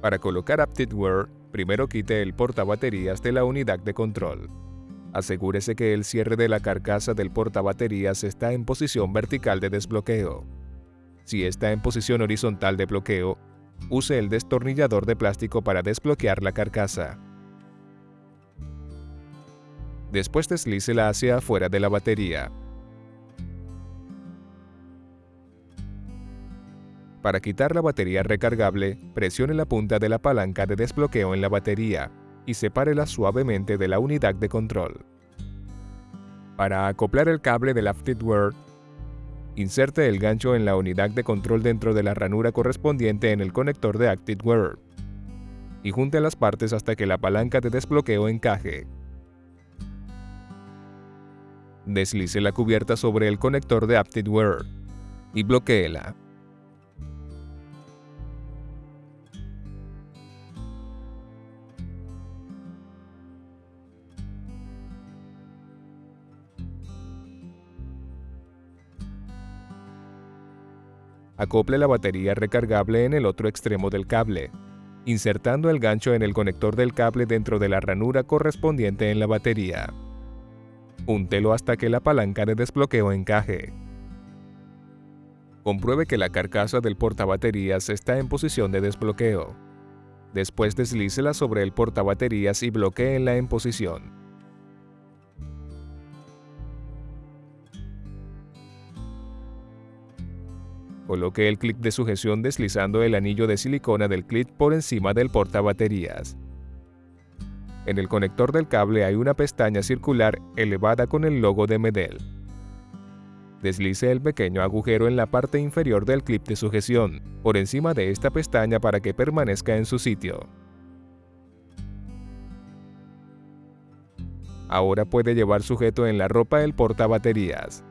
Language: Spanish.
Para colocar AptitWare, primero quite el portabaterías de la unidad de control. Asegúrese que el cierre de la carcasa del portabaterías está en posición vertical de desbloqueo. Si está en posición horizontal de bloqueo, use el destornillador de plástico para desbloquear la carcasa. Después deslícela hacia afuera de la batería. Para quitar la batería recargable, presione la punta de la palanca de desbloqueo en la batería y sepárela suavemente de la unidad de control. Para acoplar el cable del AptitWare, inserte el gancho en la unidad de control dentro de la ranura correspondiente en el conector de ActiveWare y junte las partes hasta que la palanca de desbloqueo encaje. Deslice la cubierta sobre el conector de AptitWare y bloqueela. Acople la batería recargable en el otro extremo del cable, insertando el gancho en el conector del cable dentro de la ranura correspondiente en la batería. Úntelo hasta que la palanca de desbloqueo encaje. Compruebe que la carcasa del portabaterías está en posición de desbloqueo. Después deslícela sobre el portabaterías y bloqueenla en posición. Coloque el clip de sujeción deslizando el anillo de silicona del clip por encima del portabaterías. En el conector del cable hay una pestaña circular elevada con el logo de Medel. Deslice el pequeño agujero en la parte inferior del clip de sujeción, por encima de esta pestaña para que permanezca en su sitio. Ahora puede llevar sujeto en la ropa el portabaterías.